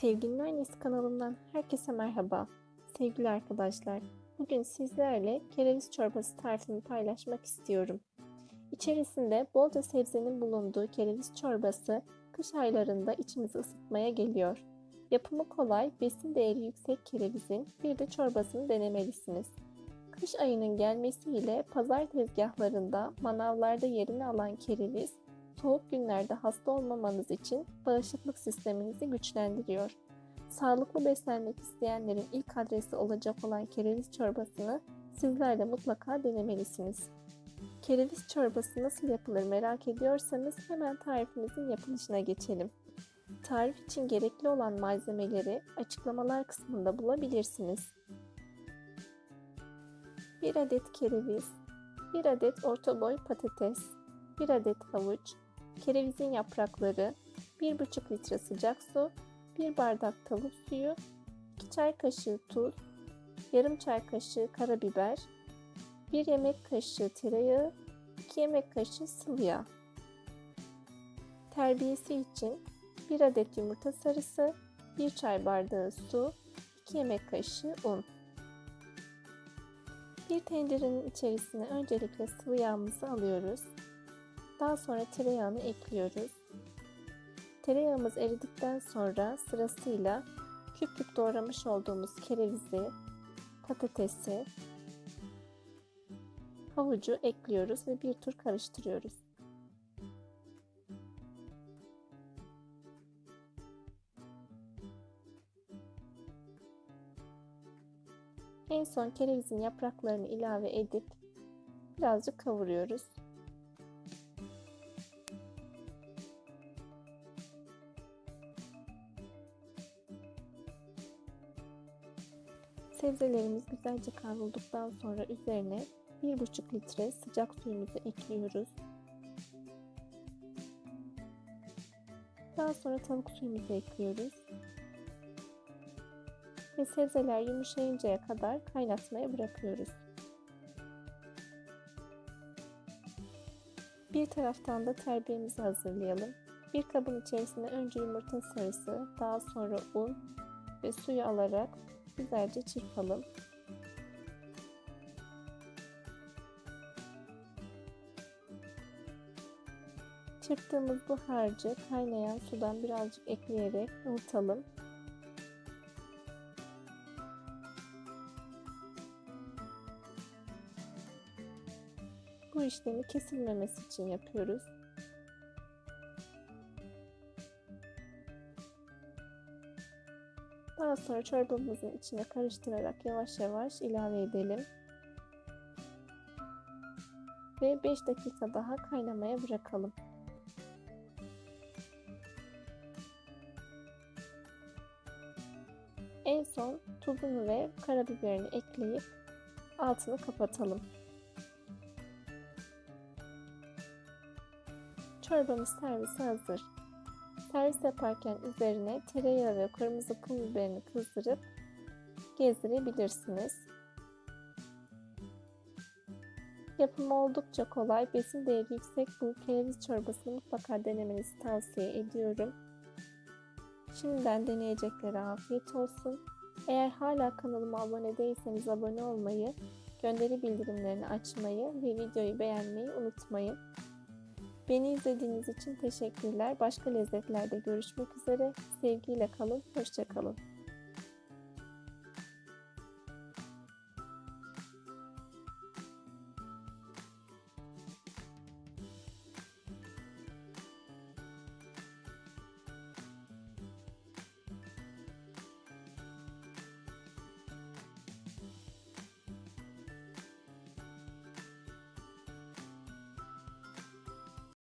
Sevginin Annesi kanalımdan herkese merhaba. Sevgili arkadaşlar, bugün sizlerle kereviz çorbası tarifimi paylaşmak istiyorum. İçerisinde bolca sebzenin bulunduğu kereviz çorbası kış aylarında içimizi ısıtmaya geliyor. Yapımı kolay, besin değeri yüksek kerevizin bir de çorbasını denemelisiniz. Kış ayının gelmesiyle pazar tezgahlarında, manavlarda yerini alan kereviz soğuk günlerde hasta olmamanız için bağışıklık sisteminizi güçlendiriyor. Sağlıklı beslenmek isteyenlerin ilk adresi olacak olan kereviz çorbasını sizler de mutlaka denemelisiniz. Kereviz çorbası nasıl yapılır merak ediyorsanız hemen tarifimizin yapılışına geçelim. Tarif için gerekli olan malzemeleri açıklamalar kısmında bulabilirsiniz. 1 adet kereviz, 1 adet orta boy patates, 1 adet havuç, kerevizin yaprakları, 1,5 litre sıcak su, 1 bardak tavuk suyu, 2 çay kaşığı tuz, yarım çay kaşığı karabiber, 1 yemek kaşığı tereyağı, 2 yemek kaşığı sıvı yağ. Terbiyesi için 1 adet yumurta sarısı, 1 çay bardağı su, 2 yemek kaşığı un. Bir tencerenin içerisine öncelikle sıvı yağımızı alıyoruz. Daha sonra tereyağını ekliyoruz. Tereyağımız eridikten sonra sırasıyla küp küp doğramış olduğumuz kerevizi, patatesi, havucu ekliyoruz ve bir tur karıştırıyoruz. En son kerevizin yapraklarını ilave edip birazcık kavuruyoruz. Sebzelerimiz güzelce kavrulduktan sonra üzerine 1,5 litre sıcak suyumuzu ekliyoruz. Daha sonra tavuk suyumuzu ekliyoruz. Ve sebzeler yumuşayıncaya kadar kaynatmaya bırakıyoruz. Bir taraftan da terbiyemizi hazırlayalım. Bir kabın içerisine önce yumurta sarısı, daha sonra un ve suyu alarak güzelce çırpalım. Çırptığımız bu harcı kaynayan sudan birazcık ekleyerek ılıtalım. Bu işlemi kesilmemesi için yapıyoruz. Daha sonra çorbamızın içine karıştırarak yavaş yavaş ilave edelim. Ve 5 dakika daha kaynamaya bırakalım. En son tuzunu ve karabiberini ekleyip altını kapatalım. Çorbamız servise hazır. Servis yaparken üzerine tereyağı ve kırmızı pul biberini kızdırıp gezdirebilirsiniz. Yapımı oldukça kolay, besin değeri yüksek bu kereviz çorbasını mutlaka denemenizi tavsiye ediyorum. Şimdiden deneyeceklere afiyet olsun. Eğer hala kanalıma abone değilseniz abone olmayı, gönderi bildirimlerini açmayı ve videoyu beğenmeyi unutmayın. Beni izlediğiniz için teşekkürler. Başka lezzetlerde görüşmek üzere. Sevgiyle kalın, hoşçakalın.